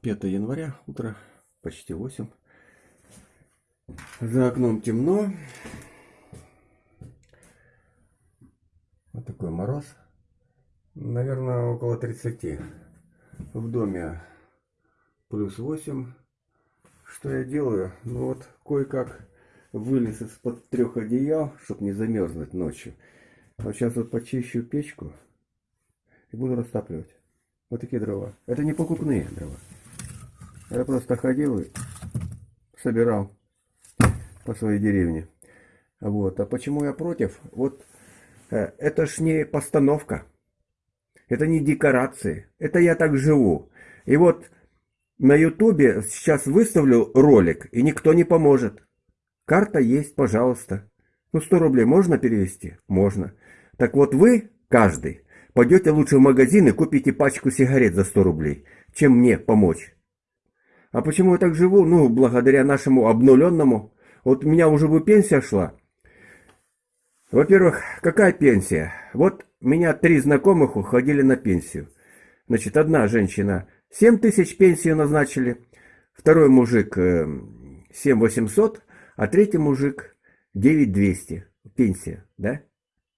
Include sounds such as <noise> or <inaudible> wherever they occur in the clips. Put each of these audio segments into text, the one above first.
5 января, утро почти 8. За окном темно. Вот такой мороз. Наверное, около 30. В доме плюс 8. Что я делаю? Ну вот, кое-как вылез из-под трех одеял, чтобы не замерзнуть ночью. Вот сейчас вот почищу печку и буду растапливать. Вот такие дрова. Это не покупные дрова. Я просто ходил и собирал по своей деревне. Вот. А почему я против? Вот э, это ж не постановка. Это не декорации. Это я так живу. И вот на ютубе сейчас выставлю ролик, и никто не поможет. Карта есть, пожалуйста. Ну, 100 рублей можно перевести? Можно. Так вот вы, каждый, пойдете лучше в магазин и купите пачку сигарет за 100 рублей, чем мне помочь. А почему я так живу? Ну, благодаря нашему обнуленному. Вот у меня уже бы пенсия шла. Во-первых, какая пенсия? Вот меня три знакомых уходили на пенсию. Значит, одна женщина 7 тысяч пенсию назначили, второй мужик 7 э, 800, а третий мужик 9 200 пенсия, да?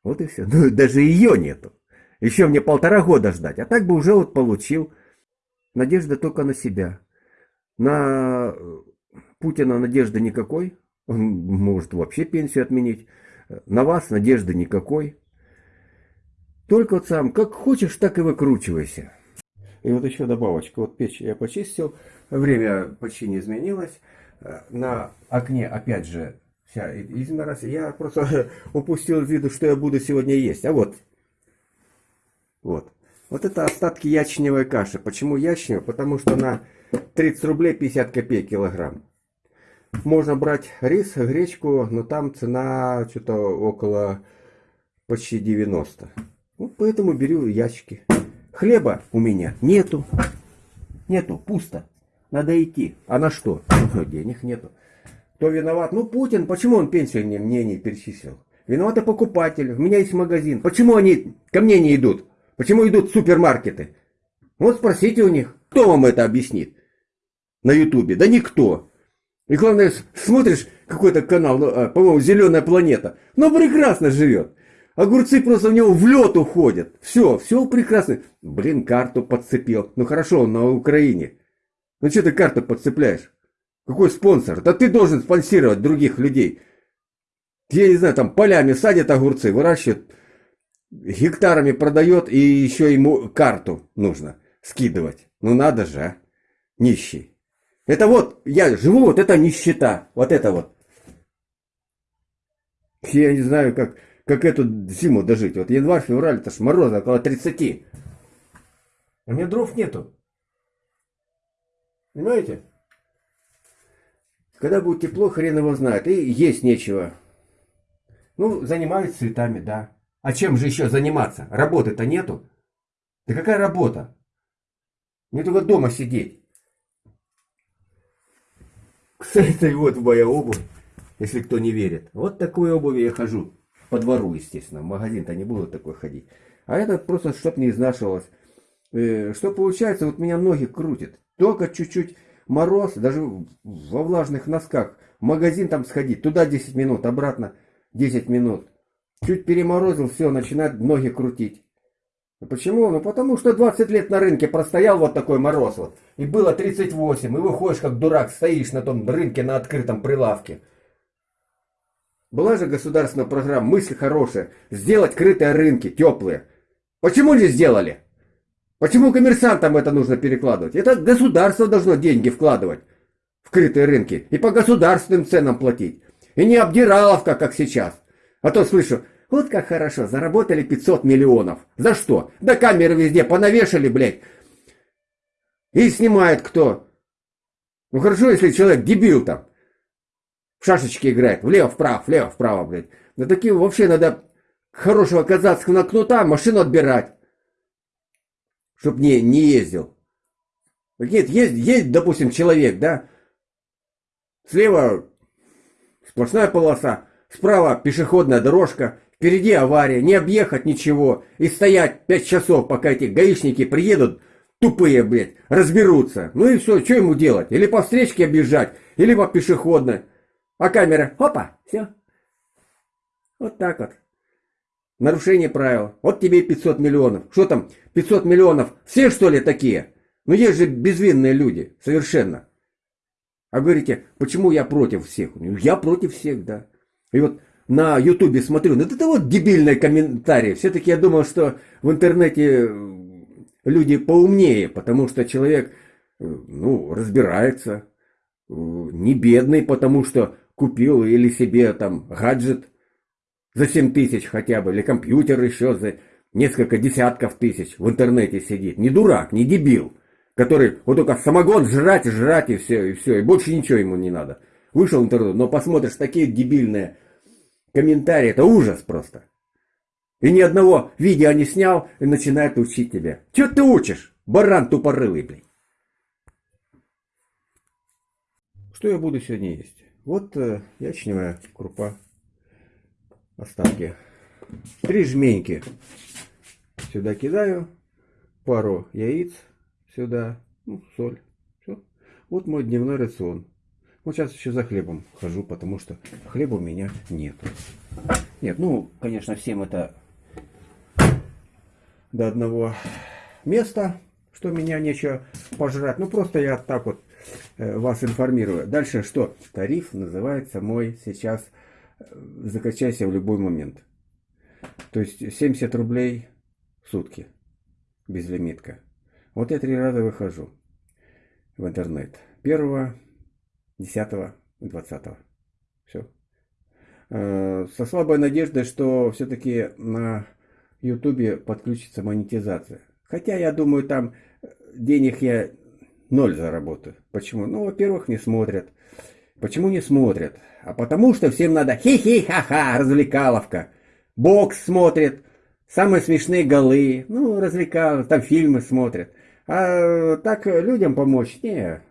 Вот и все. <laughs> Ну, даже ее нету. Еще мне полтора года ждать, а так бы уже вот получил. Надежда только на себя. На Путина надежды никакой. Он может вообще пенсию отменить. На вас надежды никакой. Только вот сам, как хочешь, так и выкручивайся. И вот еще добавочка. Вот печь я почистил. Время почти не изменилось. На окне, опять же, вся измерась. Я просто <laughs> упустил из виду, что я буду сегодня есть. А вот. Вот. Вот это остатки ячневой каши. Почему ячневая? Потому что она 30 рублей 50 копеек килограмм. Можно брать рис, гречку, но там цена что-то около почти 90. Ну, поэтому беру ящики. Хлеба у меня нету. Нету, пусто. Надо идти. А на что? Ну, денег нету. Кто виноват? Ну, Путин. Почему он пенсию мне, мне не перечислил? Виноваты покупатели. У меня есть магазин. Почему они ко мне не идут? Почему идут супермаркеты? Вот спросите у них. Кто вам это объяснит? На ютубе? Да никто. И главное, смотришь какой-то канал, ну, а, по-моему, «Зеленая планета». Ну, прекрасно живет. Огурцы просто в него в лед уходят. Все, все прекрасно. Блин, карту подцепил. Ну хорошо, он на Украине. Ну что ты карту подцепляешь? Какой спонсор? Да ты должен спонсировать других людей. Я не знаю, там полями садят огурцы, выращивают, гектарами продает, и еще ему карту нужно скидывать. Ну надо же, а? Нищий. Это вот, я живу, вот это нищета. Вот это вот. Я не знаю, как, как эту зиму дожить. Вот январь, февраль, это ж мороза около 30. А у меня дров нету. Понимаете? Когда будет тепло, хрен его знает. И есть нечего. Ну, занимаюсь цветами, да. А чем же еще заниматься? Работы-то нету. Да какая работа? Мне только дома сидеть. Кстати, вот моя обувь, если кто не верит. Вот такой обуви я хожу. По двору, естественно. В магазин-то не буду такой ходить. А это просто, чтоб не изнашивалось. Э, что получается, вот меня ноги крутит. Только чуть-чуть мороз, даже во влажных носках. В магазин там сходить, туда 10 минут, обратно 10 минут. Чуть переморозил, все, начинает ноги крутить. Почему? Ну потому что 20 лет на рынке простоял вот такой мороз вот. И было 38, и выходишь как дурак, стоишь на том рынке на открытом прилавке. Была же государственная программа, мысль хорошая, сделать крытые рынки, теплые. Почему не сделали? Почему коммерсантам это нужно перекладывать? Это государство должно деньги вкладывать в крытые рынки и по государственным ценам платить. И не обдираловка, как сейчас. А то слышу, вот как хорошо, заработали 500 миллионов. За что? Да камеры везде понавешали, блядь. И снимает кто? Ну хорошо, если человек дебил там. В шашечки играет. Влево-вправо, влево-вправо, блядь. Да таким вообще надо хорошего казацкого кнута машину отбирать. Чтоб не, не ездил. Нет, есть, есть, допустим, человек, да? Слева сплошная полоса, справа пешеходная дорожка, Впереди авария, не объехать ничего и стоять пять часов, пока эти гаишники приедут, тупые, блядь, разберутся. Ну и все, что ему делать? Или по встречке объезжать, или по пешеходной. А камера, опа, все. Вот так вот. Нарушение правил. Вот тебе 500 миллионов. Что там, 500 миллионов? Все что ли такие? Ну есть же безвинные люди, совершенно. А говорите, почему я против всех? Ну, я против всех, да. И вот на ютубе смотрю, ну это вот дебильные комментарии. Все-таки я думал, что в интернете э, люди поумнее, потому что человек, э, ну, разбирается. Э, не бедный, потому что купил или себе там гаджет за 7 тысяч хотя бы, или компьютер еще за несколько десятков тысяч в интернете сидит. Не дурак, не дебил, который вот только самогон жрать, жрать и все, и все, и больше ничего ему не надо. Вышел в интернет, но посмотришь такие дебильные комментарии, это ужас просто. И ни одного видео не снял и начинает учить тебя. Че ты учишь? Баран тупорылый, блин. Что я буду сегодня есть? Вот э, ячневая крупа остатки. Три жменьки сюда кидаю, пару яиц сюда, ну, соль. Все. Вот мой дневной рацион. Вот сейчас еще за хлебом хожу, потому что хлеба у меня нет. Нет, ну, конечно, всем это до одного места, что меня нечего пожрать. Ну, просто я так вот э, вас информирую. Дальше что? Тариф называется мой сейчас закачайся в любой момент. То есть 70 рублей в сутки, безлимитка. Вот я три раза выхожу в интернет. Первого, десятого, двадцатого. Все. Э, со слабой надеждой, что все-таки на ютубе подключится монетизация. Хотя я думаю, там денег я ноль заработаю. Почему? Ну, во-первых, не смотрят. Почему не смотрят? А потому что всем надо хи-хи-ха-ха, развлекаловка. Бокс смотрит, самые смешные голы, ну, развлекаловка, там фильмы смотрят. А так людям помочь, не,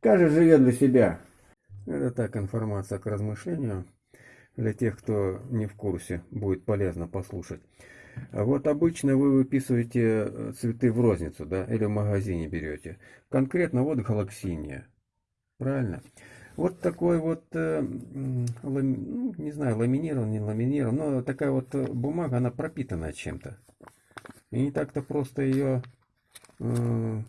каждый живет для себя. Это так, информация к размышлению. Для тех, кто не в курсе, будет полезно послушать. А вот обычно вы выписываете цветы в розницу, да, или в магазине берете. Конкретно вот галаксиния. Правильно? Вот такой вот, э, ну, не знаю, ламинирован, не ламинирован, но такая вот э, бумага, она пропитана чем-то. И не так-то просто ее э,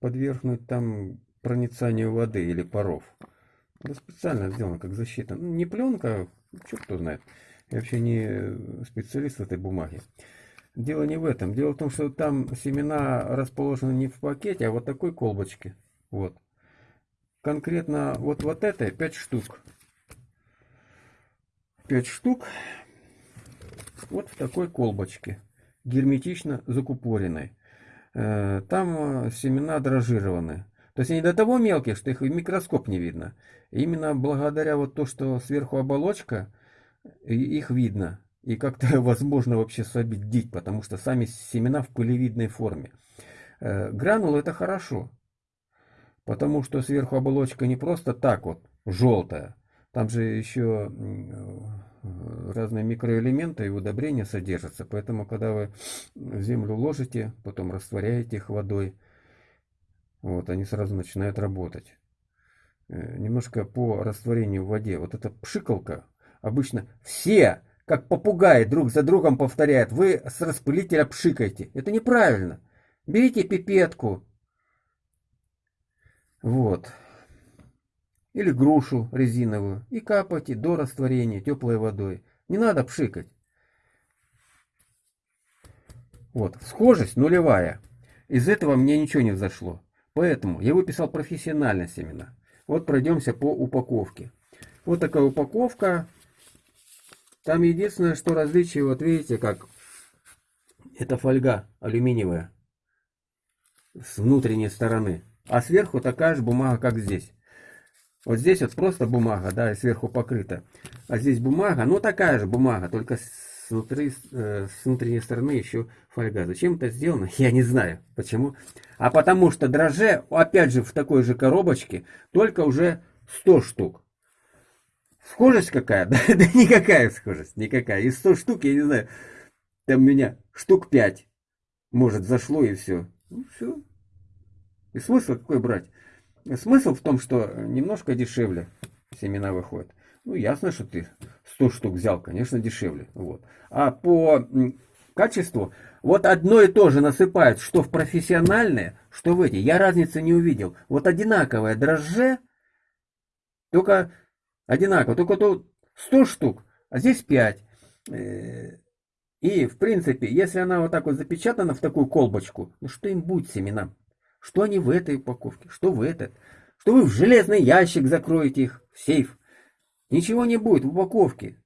подвергнуть там проницанию воды или паров. Это специально сделано как защита. Ну, не пленка, что кто знает. Я вообще не специалист этой бумаге. Дело не в этом. Дело в том, что там семена расположены не в пакете, а вот такой колбочке. Вот конкретно вот, вот это 5 штук. 5 штук вот в такой колбочке, герметично закупоренной. Э, там э, семена дрожжированы. То есть они до того мелкие, что их в микроскоп не видно. именно благодаря вот то, что сверху оболочка, их видно. И как-то <laughs> возможно вообще собедить, потому что сами семена в пылевидной форме. Э, гранулы это хорошо. Потому что сверху оболочка не просто так вот желтая. Там же еще разные микроэлементы и удобрения содержатся. Поэтому, когда вы землю ложите, потом растворяете их водой, вот, они сразу начинают работать. Э, немножко по растворению в воде. Вот эта пшикалка, обычно все, как попугаи, друг за другом повторяют, вы с распылителя пшикаете. Это неправильно. Берите пипетку, вот. Или грушу резиновую. И капайте до растворения теплой водой. Не надо пшикать. Вот. Схожесть нулевая. Из этого мне ничего не взошло. Поэтому я выписал профессиональные семена. Вот пройдемся по упаковке. Вот такая упаковка. Там единственное, что различие, вот видите, как это фольга алюминиевая с внутренней стороны а сверху такая же бумага, как здесь. Вот здесь вот просто бумага, да, сверху покрыта. А здесь бумага, ну такая же бумага, только с, внутри, э, с внутренней стороны еще фольга. Зачем это сделано, <laughs> я не знаю. Почему? А потому что дрожже, опять же, в такой же коробочке, только уже 100 штук. Схожесть какая? <laughs> Да, да никакая схожесть, никакая. Из 100 штук, я не знаю, там у меня штук 5 может, зашло и все. Ну, все. И смысл какой брать? Смысл в том, что немножко дешевле семена выходят. Ну, ясно, что ты 100 штук взял, конечно, дешевле. Вот. А по качеству, вот одно и то же насыпают, что в профессиональные, что в эти. Я разницы не увидел. Вот одинаковое дрожже, только одинаково, только тут 100 штук, а здесь 5. Э, и, в принципе, если она вот так вот запечатана в такую колбочку, ну что им будет семенам? Что они в этой упаковке, что в этот? Что вы в железный ящик закроете их, в сейф? Ничего не будет в упаковке.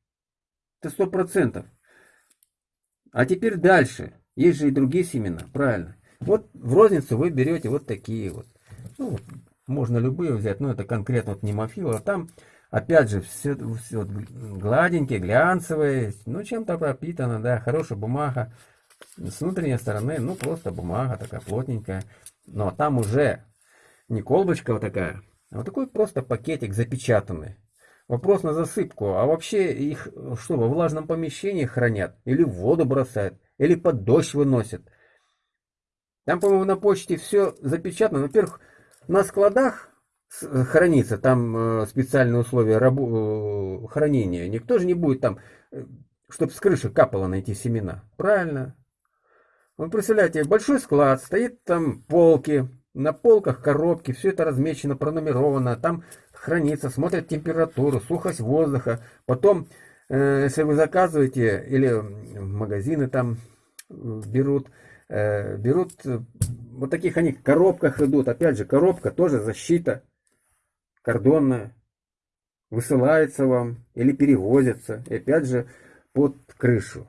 Это сто процентов. А теперь дальше. Есть же и другие семена, правильно. Вот в розницу вы берете вот такие вот. Ну, можно любые взять, но это конкретно вот немофила. Там, опять же, все, все гладенькие, глянцевые, ну, чем-то пропитано, да, хорошая бумага. С внутренней стороны, ну, просто бумага такая плотненькая. Но там уже не колбочка вот такая, а вот такой просто пакетик запечатанный. Вопрос на засыпку. А вообще их что, во влажном помещении хранят? Или в воду бросают? Или под дождь выносят? Там, по-моему, на почте все запечатано. Во-первых, на складах хранится, там э, специальные условия э, хранения. Никто же не будет там, э, чтобы с крыши капало на эти семена. Правильно. Вы представляете, большой склад, стоит там полки, на полках коробки, все это размечено, пронумеровано, там хранится, смотрят температуру, сухость воздуха. Потом, э, если вы заказываете, или магазины там берут, э, берут, вот таких они в коробках идут. Опять же, коробка тоже защита кордонная. Высылается вам или перевозится. И опять же, под крышу.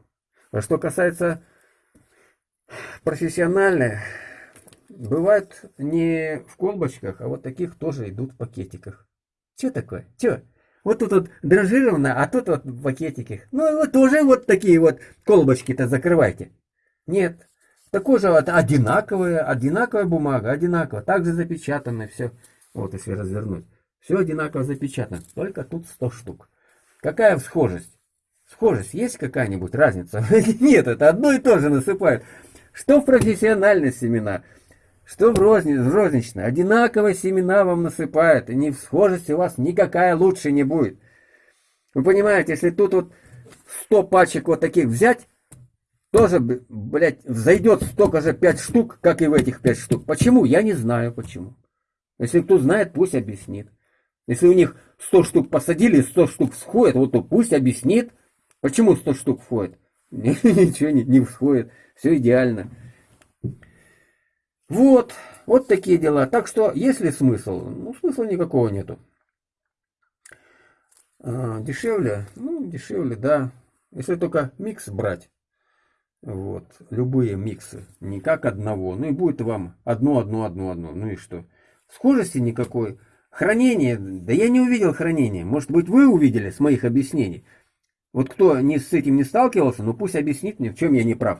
А что касается профессиональной, бывает не в колбочках, а вот таких тоже идут в пакетиках. Что такое? Что? Вот тут вот дрожжировано, а тут вот пакетики. Ну, вот тоже вот такие вот колбочки-то закрывайте. Нет. Такое же вот одинаковая, одинаковая бумага, одинаково. Также запечатано все. Вот если развернуть. Все одинаково запечатано. Только тут 100 штук. Какая схожесть? Схожесть есть какая-нибудь разница? <laughs> Нет, это одно и то же насыпают. Что в профессиональной семена? что в, розни, в розничной, одинаковые семена вам насыпают, и не в схожести у вас никакая лучше не будет. Вы понимаете, если тут вот 100 пачек вот таких взять, тоже, блядь, взойдет столько же 5 штук, как и в этих 5 штук. Почему? Я не знаю почему. Если кто знает, пусть объяснит. Если у них 100 штук посадили, 100 штук всходит, вот то пусть объяснит, почему 100 штук входит. <laughs> Ничего не, не всходит, все идеально. Вот, вот такие дела. Так что, есть ли смысл? Ну, смысла никакого нету. А, дешевле? Ну, дешевле, да. Если только микс брать. Вот, любые миксы. Не как одного. Ну и будет вам одно, одно, одно, одно. Ну и что? Схожести никакой. Хранение. Да я не увидел хранения. Может быть, вы увидели с моих объяснений. Вот кто не с этим не сталкивался, ну пусть объяснит мне, в чем я не прав.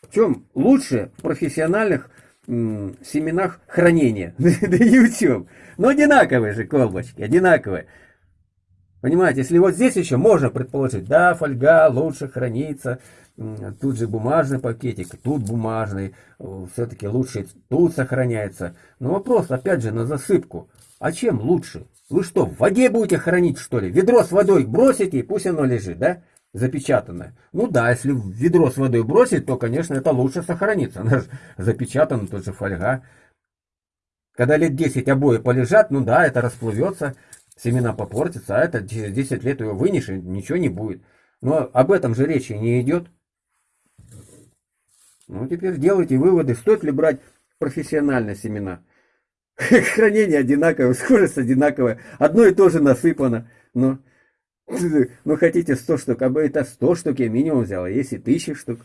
В чем лучше в профессиональных семенах хранения? <laughs> Да ни чем. Но одинаковые же колбочки, одинаковые. Понимаете, если вот здесь еще можно предположить, да, фольга лучше хранится, тут же бумажный пакетик, тут бумажный, все-таки лучше тут сохраняется. Но вопрос, опять же, на засыпку. А чем лучше? Вы что, в воде будете хранить, что ли? Ведро с водой бросите, и пусть оно лежит, да? запечатанная. Ну да, если ведро с водой бросить, то, конечно, это лучше сохранится. Она же запечатана, тут же фольга. Когда лет 10 обои полежат, ну да, это расплывется, семена попортятся, а это через 10 лет его вынешь, и ничего не будет. Но об этом же речи не идет. Ну, теперь делайте выводы, стоит ли брать профессиональные семена. <laughs> Хранение одинаковое, скорость одинаковая, одно и то же насыпано. Но <laughs> ну, хотите 100 штук, а бы это 100 штук я минимум взял, а если 1000 штук,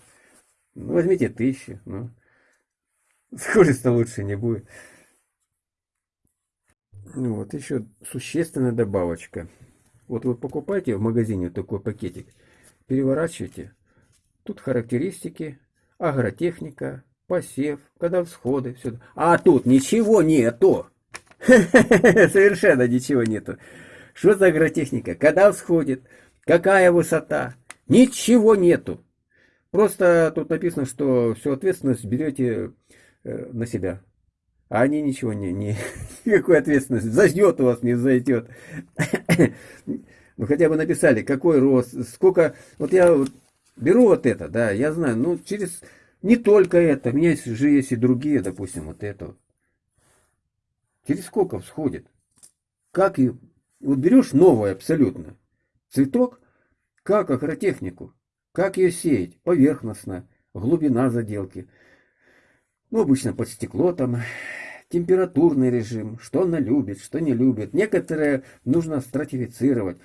ну, возьмите 1000, ну, хуже-то лучше не будет. Ну, вот еще существенная добавочка. Вот вы покупаете в магазине такой пакетик, переворачиваете, тут характеристики, агротехника, посев, когда всходы, все. А тут ничего нету. <laughs> Совершенно ничего нету. Что за агротехника? Когда всходит? Какая высота? Ничего нету. Просто тут написано, что всю ответственность берете э, на себя. А они ничего не, не <laughs> никакой ответственности. Зайдет у вас, не зайдет. <coughs> Ну хотя бы написали, какой рост, сколько. Вот я вот беру вот это, да, я знаю, ну через не только это, у меня же есть и другие, допустим, вот это. Через сколько всходит? Как и вот берешь новое абсолютно цветок, как агротехнику, как ее сеять, поверхностно, глубина заделки. Ну, обычно под стекло там, температурный режим, что она любит, что не любит. Некоторые нужно стратифицировать.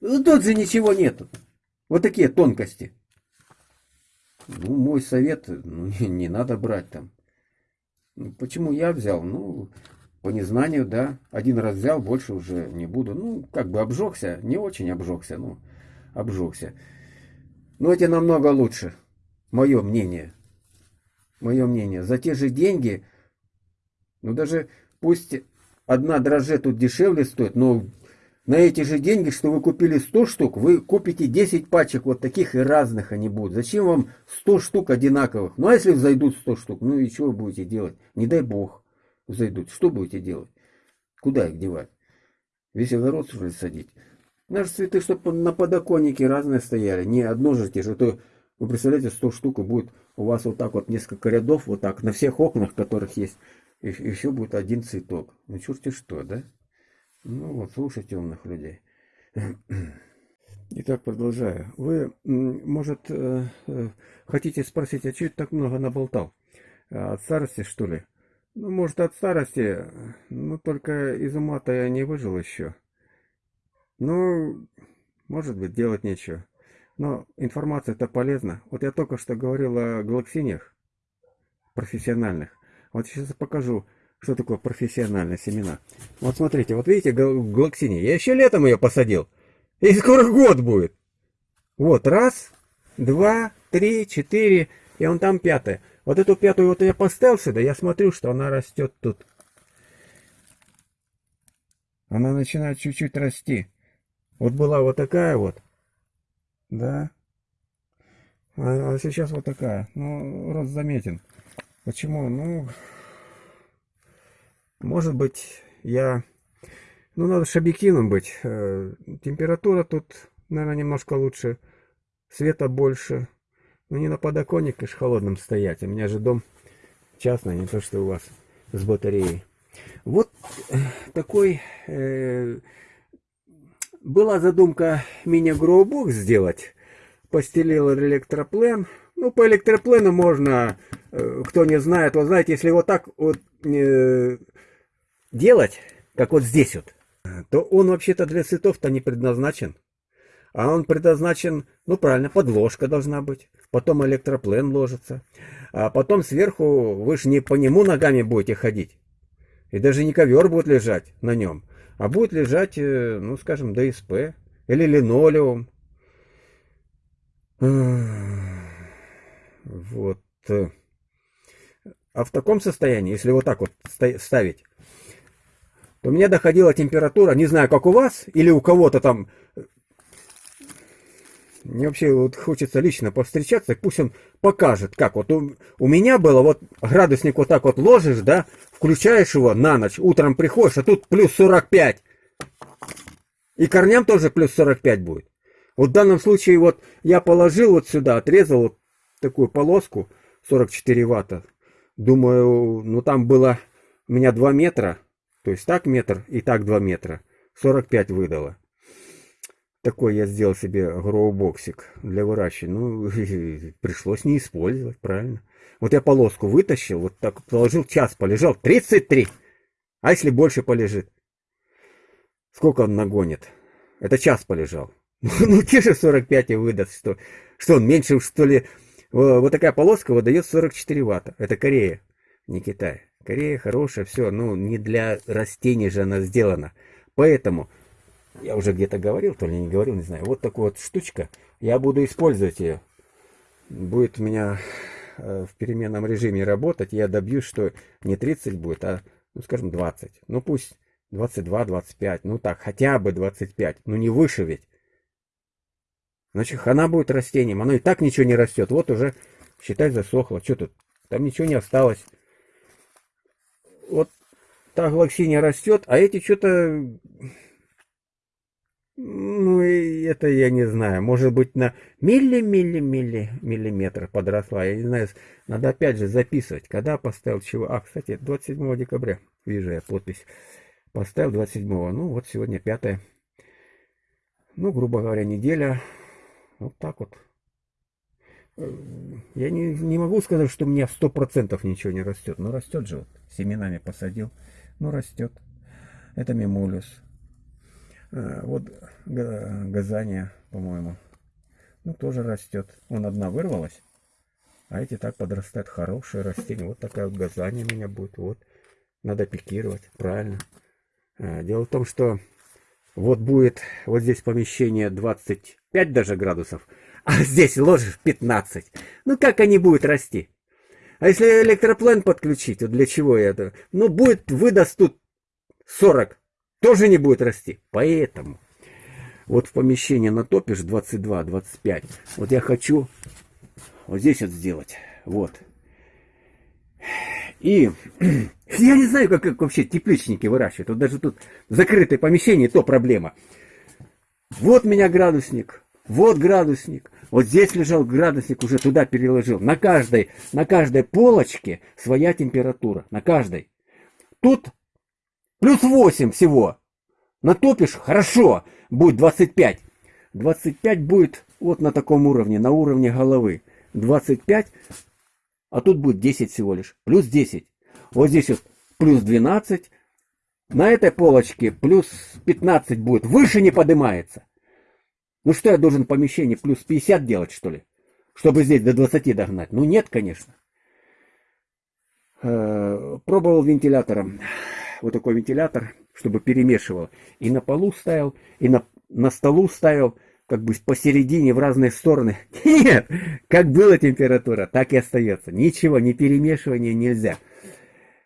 Ну, тут же ничего нету. Вот такие тонкости. Ну, мой совет, ну, <laughs> не, не надо брать там. Ну, почему я взял? Ну, по незнанию, да. Один раз взял, больше уже не буду. Ну, как бы обжегся, не очень обжегся, ну, обжегся. Но эти намного лучше. Мое мнение. Мое мнение. За те же деньги, ну даже пусть одна дрожжа тут дешевле стоит, но на эти же деньги, что вы купили 100 штук, вы купите 10 пачек вот таких и разных они будут. Зачем вам 100 штук одинаковых? Ну а если взойдут 100 штук, ну и что вы будете делать? Не дай бог взойдут. Что будете делать? Куда их девать? Весь огород ли садить? Наши цветы, чтобы на подоконнике разные стояли. Не одно же те же. То, вы представляете, 100 штук и будет у вас вот так вот несколько рядов, вот так, на всех окнах, которых есть, и, все будет один цветок. Ну черти что, да? Ну вот, слушайте умных людей. Итак, продолжаю. Вы, может, э, э, хотите спросить, а что ты так много наболтал? А от старости, что ли? Ну, может, от старости, ну, только из ума-то я не выжил еще. Ну, может быть, делать нечего. Но информация-то полезна. Вот я только что говорил о галаксиниях профессиональных. Вот сейчас покажу что такое профессиональные семена? Вот смотрите, вот видите глоксиния. Я еще летом ее посадил. И скоро год будет. Вот, раз, два, три, четыре, и он там пятая. Вот эту пятую вот я поставил сюда, я смотрю, что она растет тут. Она начинает чуть-чуть расти. Вот была вот такая вот. Да. А, а сейчас вот такая. Ну, рост заметен. Почему? Ну, может быть, я... Ну, надо же объективным быть. Э, температура тут, наверное, немножко лучше. Света больше. Ну, не на подоконник, конечно, холодным стоять. У меня же дом частный, не то, что у вас с батареей. Вот э, такой... Э, была задумка мини-гроубокс сделать. Постелил электроплен. Ну, по электроплену можно, э, кто не знает, вот знаете, если вот так вот... Э, делать, как вот здесь вот, то он вообще-то для цветов-то не предназначен. А он предназначен, ну правильно, подложка должна быть. Потом электроплен ложится. А потом сверху вы же не по нему ногами будете ходить. И даже не ковер будет лежать на нем. А будет лежать, э, ну скажем, ДСП или линолеум. Вот. А в таком состоянии, если вот так вот ставить, то мне доходила температура, не знаю, как у вас, или у кого-то там. Мне вообще вот хочется лично повстречаться, пусть он покажет, как вот у, у меня было, вот градусник вот так вот ложишь, да, включаешь его на ночь, утром приходишь, а тут плюс 45. И корням тоже плюс 45 будет. Вот в данном случае вот я положил вот сюда, отрезал вот такую полоску 44 ватта. Думаю, ну там было у меня 2 метра, то есть так метр и так 2 метра. 45 выдало. Такой я сделал себе гроубоксик для выращивания. Ну, <laughs> пришлось не использовать, правильно. Вот я полоску вытащил, вот так положил, час полежал. 33! А если больше полежит? Сколько он нагонит? Это час полежал. <laughs> Ну, те же 45 и выдаст, что, что он меньше, что ли. Вот такая полоска выдает 44 ватта. Это Корея, не Китай. Корея хорошая, все, ну не для растений же она сделана. Поэтому, я уже где-то говорил, то ли не говорил, не знаю, вот такая вот штучка, я буду использовать ее. Будет у меня э, в переменном режиме работать, я добьюсь, что не 30 будет, а, ну скажем, 20. Ну пусть 22, 25, ну так, хотя бы 25, ну не выше ведь. Значит, хана будет растением. Оно и так ничего не растет. Вот уже, считай, засохло. Что тут? Там ничего не осталось. Вот та глоксиния растет, а эти что-то... Ну, это я не знаю. Может быть, на милли-милли-милли миллиметр подросла. Я не знаю. Надо опять же записывать. Когда поставил чего? А, кстати, 27 декабря. Вижу я подпись. Поставил 27. Ну, вот сегодня 5. Ну, грубо говоря, неделя. Вот так вот. Э, я не, не могу сказать, что у меня сто процентов ничего не растет. Но растет же вот. Семенами посадил. Ну, растет. Это мимулюс. А, вот газания, по-моему. Ну, тоже растет. Он одна вырвалась. А эти так подрастают. Хорошие растения. Вот такая вот газания у меня будет. Вот. Надо пикировать. Правильно. А, дело в том, что вот будет вот здесь помещение 25 даже градусов, а здесь ложишь 15. Ну как они будут расти? А если электроплен подключить, вот для чего это? Ну будет, выдаст тут 40, тоже не будет расти. Поэтому вот в помещение натопишь 22-25. Вот я хочу вот здесь вот сделать. Вот. И <clears throat> я не знаю, как, как вообще тепличники выращивают. Вот даже тут закрытое помещение, то проблема. Вот у меня градусник, вот градусник. Вот здесь лежал градусник, уже туда переложил. На каждой, на каждой полочке своя температура. На каждой. Тут плюс 8 всего. Натопишь, хорошо, будет 25. 25 будет вот на таком уровне, на уровне головы. 25 а тут будет 10 всего лишь. Плюс 10. Вот здесь вот плюс 12. На этой полочке плюс 15 будет. Выше не поднимается. Ну что я должен помещение плюс 50 делать, что ли? Чтобы здесь до 20 догнать? Ну нет, конечно. Э, пробовал вентилятором. Вот такой вентилятор, чтобы перемешивал. И на полу ставил, и на, на столу ставил как бы посередине в разные стороны. <laughs> Нет, как была температура, так и остается. Ничего, не перемешивания нельзя.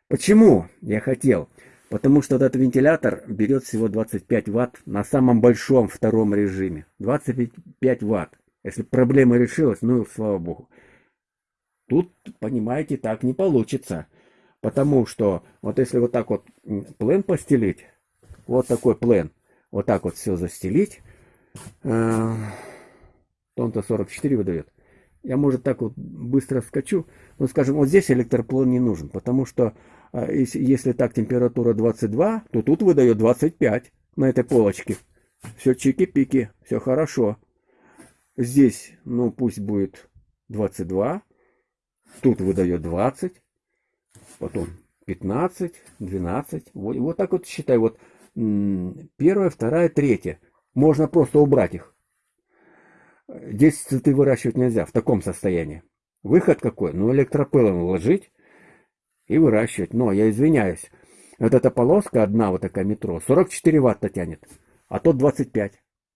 Почему я хотел? Потому что этот вентилятор берет всего 25 ватт на самом большом втором режиме. 25 ватт. Если проблема решилась, ну слава богу. Тут, понимаете, так не получится. Потому что вот если вот так вот плен постелить, вот такой плен, вот так вот все застелить, Э, Тон-то 44 выдает. Я, может, так вот быстро скачу. Ну, скажем, вот здесь электроплан не нужен, потому что э, если так температура 22, то тут выдает 25 на этой полочке. Все чики-пики, все хорошо. Здесь, ну, пусть будет 22. Тут выдает 20. Потом 15, 12. Вот, вот так вот считай. Вот первая, вторая, третья. Можно просто убрать их. Здесь цветы выращивать нельзя в таком состоянии. Выход какой? Ну, электропылом вложить и выращивать. Но, я извиняюсь, вот эта полоска, одна вот такая метро, 44 ватта тянет, а тот 25.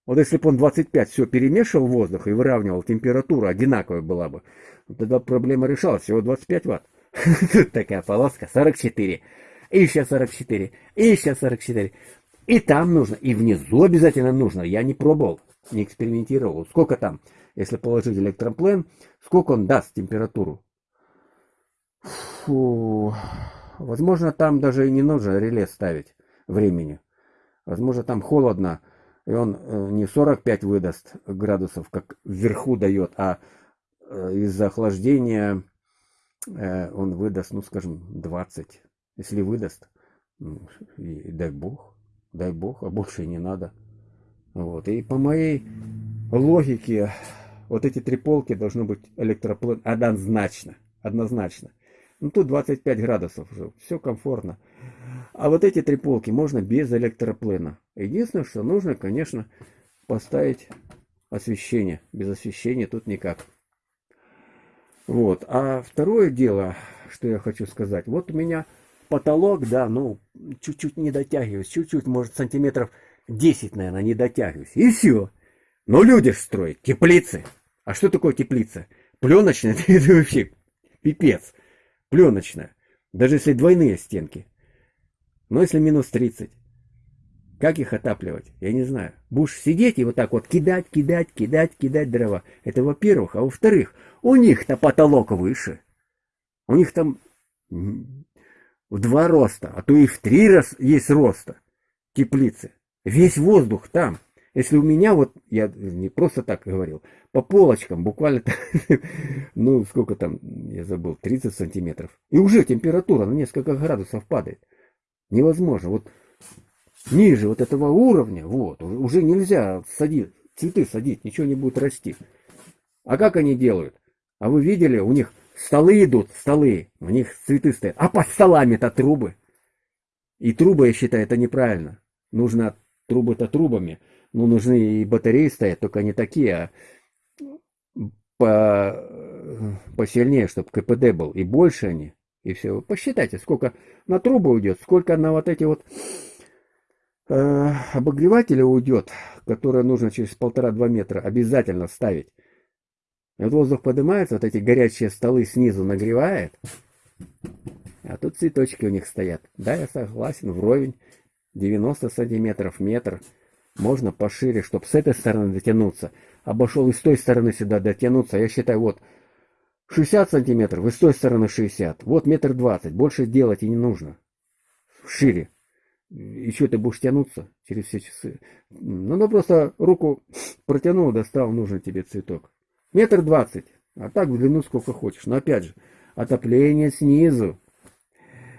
Вот если бы он 25 все перемешивал воздух и выравнивал температуру, одинаковая была бы, тогда проблема решалась, всего 25 ватт. <laughs> Такая полоска, 44. И еще 44. И еще 44. И там нужно, и внизу обязательно нужно. Я не пробовал, не экспериментировал. Сколько там, если положить электроплен, сколько он даст температуру? Фу. Возможно, там даже и не нужно реле ставить времени. Возможно, там холодно, и он э, не 45 выдаст градусов, как вверху дает, а э, из-за охлаждения э, он выдаст, ну, скажем, 20. Если выдаст, ну, и дай бог дай бог, а больше не надо. Вот. И по моей логике, вот эти три полки должны быть электроплан однозначно. Однозначно. Ну тут 25 градусов уже, все комфортно. А вот эти три полки можно без электроплена. Единственное, что нужно, конечно, поставить освещение. Без освещения тут никак. Вот. А второе дело, что я хочу сказать. Вот у меня потолок, да, ну, чуть-чуть не дотягиваюсь, чуть-чуть, может, сантиметров 10, наверное, не дотягиваюсь. И все. Но люди строят теплицы. А что такое теплица? Пленочная, <laughs> это вообще пипец. Пленочная. Даже если двойные стенки. Но если минус 30. Как их отапливать? Я не знаю. Будешь сидеть и вот так вот кидать, кидать, кидать, кидать дрова. Это во-первых. А во-вторых, у них-то потолок выше. У них там в два роста, а то и в три раз есть роста теплицы. Весь воздух там. Если у меня вот, я не просто так говорил, по полочкам буквально, <laughs> ну сколько там, я забыл, 30 сантиметров. И уже температура на несколько градусов падает. Невозможно. Вот ниже вот этого уровня, вот, уже нельзя садить, цветы садить, ничего не будет расти. А как они делают? А вы видели, у них столы идут, столы, у них цветы стоят, а под столами-то трубы. И трубы, я считаю, это неправильно. Нужно трубы-то трубами. Ну, нужны и батареи стоят, только не такие, а по, посильнее, чтобы КПД был. И больше они. И все. Посчитайте, сколько на трубы уйдет, сколько на вот эти вот э, обогреватели уйдет, которые нужно через полтора-два метра обязательно ставить. Воздух поднимается, вот эти горячие столы снизу нагревает, а тут цветочки у них стоят. Да, я согласен, вровень 90 сантиметров, метр. Можно пошире, чтобы с этой стороны дотянуться. Обошел и с той стороны сюда дотянуться. Я считаю, вот 60 сантиметров, и с той стороны 60. Вот метр двадцать. Больше делать и не нужно. Шире. Что ты будешь тянуться через все часы? Ну, ну просто руку протянул, достал нужный тебе цветок. Метр двадцать. А так в длину сколько хочешь. Но опять же, отопление снизу.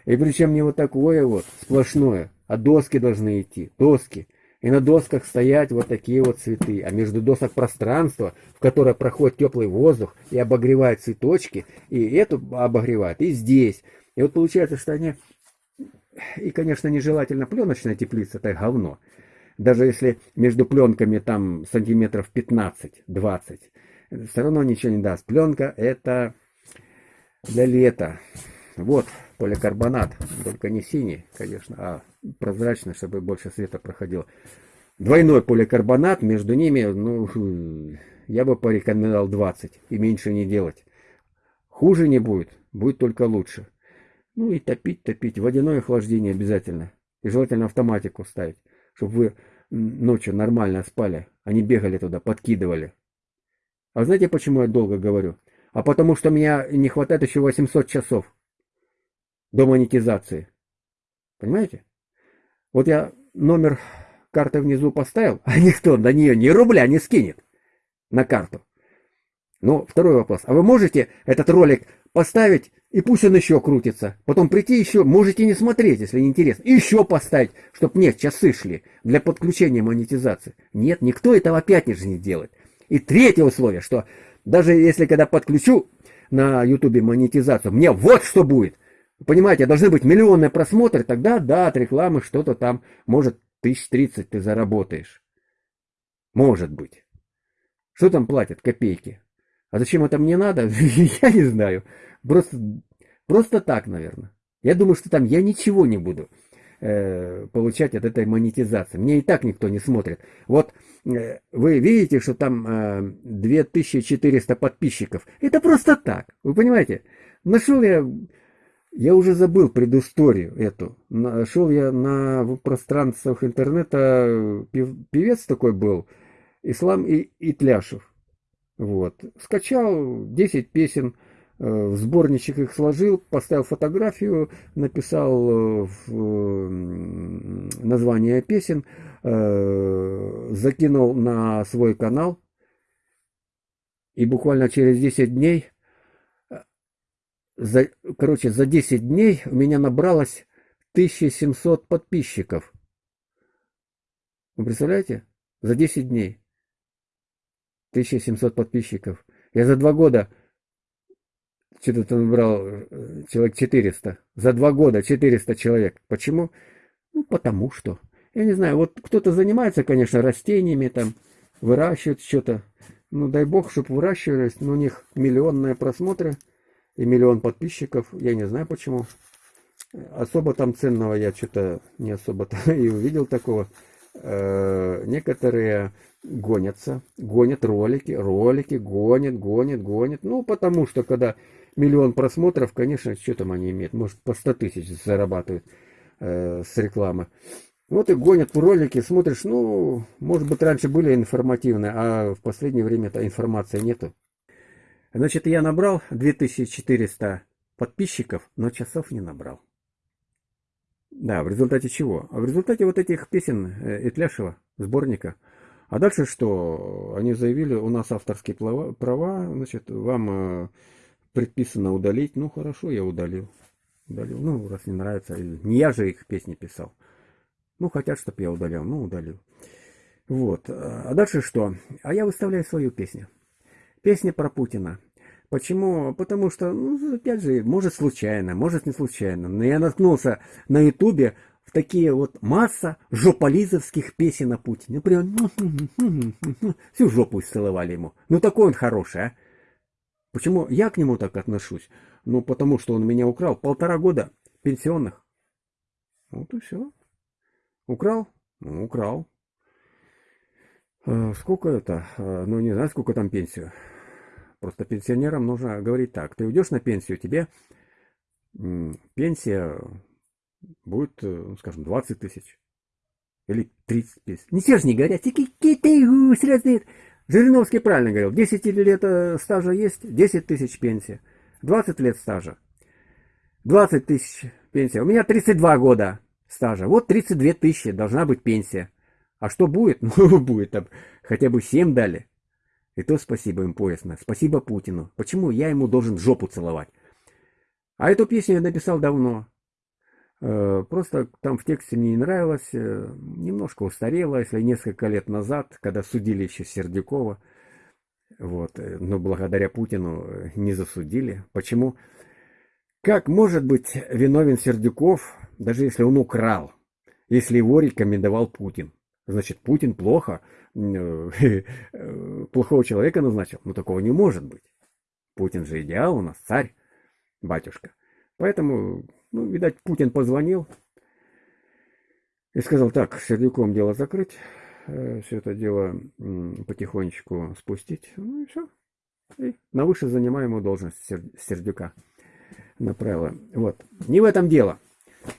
И причем не вот такое вот, сплошное, а доски должны идти. Доски. И на досках стоять вот такие вот цветы. А между досок пространство, в которое проходит теплый воздух и обогревает цветочки. И эту обогревает, и здесь. И вот получается, что они... И, конечно, нежелательно пленочная теплица, это говно. Даже если между пленками там сантиметров 15-20, все равно ничего не даст. Пленка это для лета. Вот поликарбонат, только не синий, конечно, а прозрачный, чтобы больше света проходило. Двойной поликарбонат, между ними, ну, я бы порекомендовал 20 и меньше не делать. Хуже не будет, будет только лучше. Ну и топить, топить. Водяное охлаждение обязательно. И желательно автоматику ставить, чтобы вы ночью нормально спали, а не бегали туда, подкидывали. А знаете, почему я долго говорю? А потому что меня не хватает еще 800 часов до монетизации. Понимаете? Вот я номер карты внизу поставил, а никто на нее ни рубля не скинет на карту. Ну, второй вопрос. А вы можете этот ролик поставить, и пусть он еще крутится. Потом прийти еще, можете не смотреть, если не интересно. Еще поставить, чтобы нет, часы шли для подключения монетизации. Нет, никто этого опять не делает. И третье условие, что даже если когда подключу на ютубе монетизацию, мне вот что будет. Понимаете, должны быть миллионные просмотры, тогда да, от рекламы что-то там, может, тысяч тридцать ты заработаешь. Может быть. Что там платят? Копейки. А зачем это мне надо? <laughs> я не знаю. Просто, просто так, наверное. Я думаю, что там я ничего не буду э, получать от этой монетизации. Мне и так никто не смотрит. Вот Э, вы видите, что там 2400 э, подписчиков. Это просто так, вы понимаете? Нашел я, я уже забыл предысторию эту. Нашел я на пространствах интернета, певец такой был, Ислам и Итляшев. Вот. Скачал 10 песен, в сборничек их сложил, поставил фотографию, написал э, название песен, э, закинул на свой канал. И буквально через 10 дней, за, короче, за 10 дней у меня набралось 1700 подписчиков. Вы представляете? За 10 дней. 1700 подписчиков. Я за два года что-то там брал э, человек 400. За два года 400 человек. Почему? Ну, потому что. Я не знаю, вот кто-то занимается, конечно, растениями, там, выращивает что-то. Ну, дай бог, чтобы выращивались, но у них миллионные просмотры и миллион подписчиков. Я не знаю почему. Особо там ценного я что-то не особо-то <laughs> и увидел такого. Э, некоторые гонятся, гонят ролики, ролики, гонят, гонят, гонят. Ну, потому что когда миллион просмотров, конечно, что там они имеют? Может, по 100 тысяч зарабатывают э, с рекламы. Вот и гонят ролики, смотришь, ну, может быть, раньше были информативные, а в последнее время этой информации нету. Значит, я набрал 2400 подписчиков, но часов не набрал. Да, в результате чего? А в результате вот этих песен э, Итляшева, сборника. А дальше что? Они заявили, у нас авторские права, значит, вам э, предписано удалить. Ну, хорошо, я удалил. Удалил. Ну, раз не нравится. Не я же их песни писал. Ну, хотят, чтобы я удалил. Ну, удалил. Вот. А дальше что? А я выставляю свою песню. Песня про Путина. Почему? Потому что, ну, опять же, может случайно, может не случайно. Но я наткнулся на ютубе в такие вот масса жополизовских песен о Путине. Прям всю жопу исцеловали ему. Ну, такой он хороший, а. Почему я к нему так отношусь? Ну, потому что он меня украл полтора года пенсионных. Вот и все. Украл? Ну, украл. А, сколько это? А, ну, не знаю, сколько там пенсию. Просто пенсионерам нужно говорить так. Ты уйдешь на пенсию, тебе пенсия будет, э, ну, скажем, 20 тысяч. Или 30 тысяч. Не все же не говорят, сразу Жириновский правильно говорил, 10 лет э, стажа есть, 10 тысяч пенсия. 20 лет стажа. 20 тысяч пенсия. У меня 32 года стажа. Вот 32 тысячи должна быть пенсия. А что будет? <laughs> Ну, будет там хотя бы 7 дали. И то спасибо им поясно. Спасибо Путину. Почему я ему должен жопу целовать? А эту песню я написал давно. Э, просто там в тексте не нравилось. Э, немножко устарело, если несколько лет назад, когда судили еще Сердюкова. Вот. Э, но благодаря Путину не засудили. Почему? Как может быть виновен Сердюков, даже если он украл, если его рекомендовал Путин? Значит, Путин плохо, <laughs> плохого человека назначил. Ну, такого не может быть. Путин же идеал у нас, царь, батюшка. Поэтому, ну, видать, Путин позвонил и сказал, так, Сердюком дело закрыть, э, все это дело потихонечку спустить. Ну и все. И на выше занимаемую должность Сердюка направила. Вот. Не в этом дело.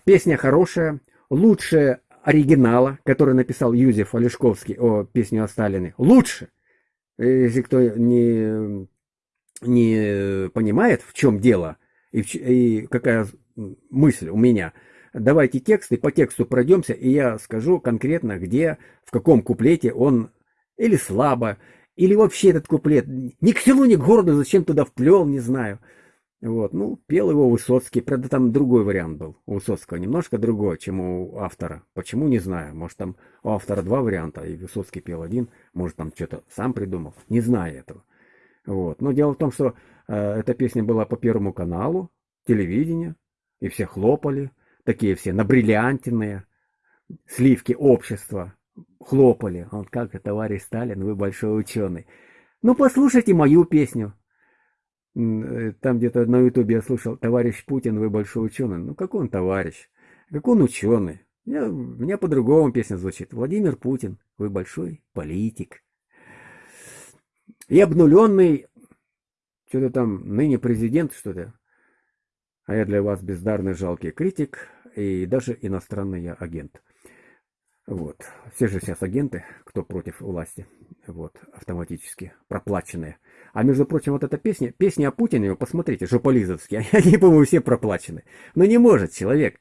Песня хорошая, лучшая оригинала, который написал Юзеф Олешковский о песню о Сталине, лучше. Если кто не, не понимает, в чем дело и, и какая мысль у меня, давайте текст и по тексту пройдемся, и я скажу конкретно, где, в каком куплете он или слабо, или вообще этот куплет ни к селу, ни к городу, зачем туда вплел, не знаю. Вот, ну, пел его Высоцкий. Правда, там другой вариант был у Высоцкого, немножко другой, чем у автора. Почему, не знаю. Может, там у автора два варианта, и Высоцкий пел один. Может, там что-то сам придумал. Не знаю этого. Вот. Но дело в том, что э, эта песня была по Первому каналу, телевидение, и все хлопали. Такие все набриллиантенные, сливки общества. Хлопали. Он как, товарищ Сталин, вы большой ученый. Ну, послушайте мою песню. Э, там где-то на ютубе я слышал, товарищ Путин, вы большой ученый. Ну, какой он товарищ? Как он ученый? Меня, у меня по-другому песня звучит. Владимир Путин, вы большой политик. И обнуленный, что-то там, ныне президент, что-то. А я для вас бездарный жалкий критик и даже иностранный я агент. Вот. Все же сейчас агенты, кто против власти. Вот. Автоматически проплаченные. А между прочим, вот эта песня, песня о Путине, вы посмотрите, жополизовские, <laughs> они, по-моему, все проплачены. Но не может человек,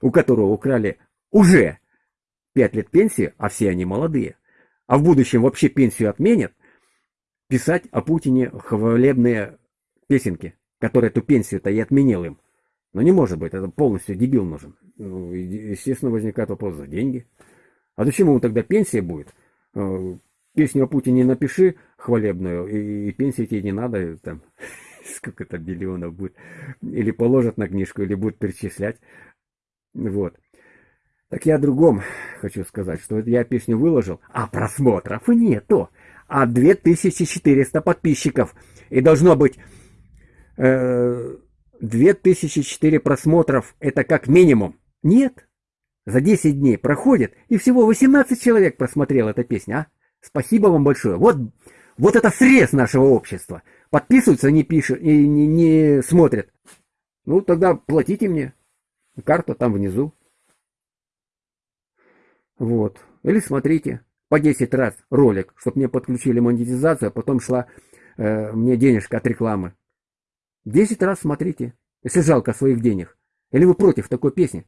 у которого украли уже 5 лет пенсии, а все они молодые, а в будущем вообще пенсию отменят, писать о Путине хвалебные песенки, которые эту пенсию-то и отменил им. Но не может быть, это полностью дебил нужен. Ну, естественно, возникает вопрос за деньги. А зачем ему тогда пенсия будет? Э, песню о Путине напиши хвалебную, и, пенсии тебе не надо, там, <laughs> сколько то миллионов будет. Или положат на книжку, или будут перечислять. Вот. Так я о другом хочу сказать, что я песню выложил, а просмотров нету. А 2400 подписчиков. И должно быть э, 2004 просмотров. Это как минимум. Нет. За 10 дней проходит, и всего 18 человек просмотрел эту песню, а? Спасибо вам большое. Вот, вот это срез нашего общества. Подписываются, не пишут, и не, не смотрят. Ну, тогда платите мне. Карта там внизу. Вот. Или смотрите по 10 раз ролик, чтобы мне подключили монетизацию, а потом шла э, мне денежка от рекламы. 10 раз смотрите, если жалко своих денег. Или вы против такой песни?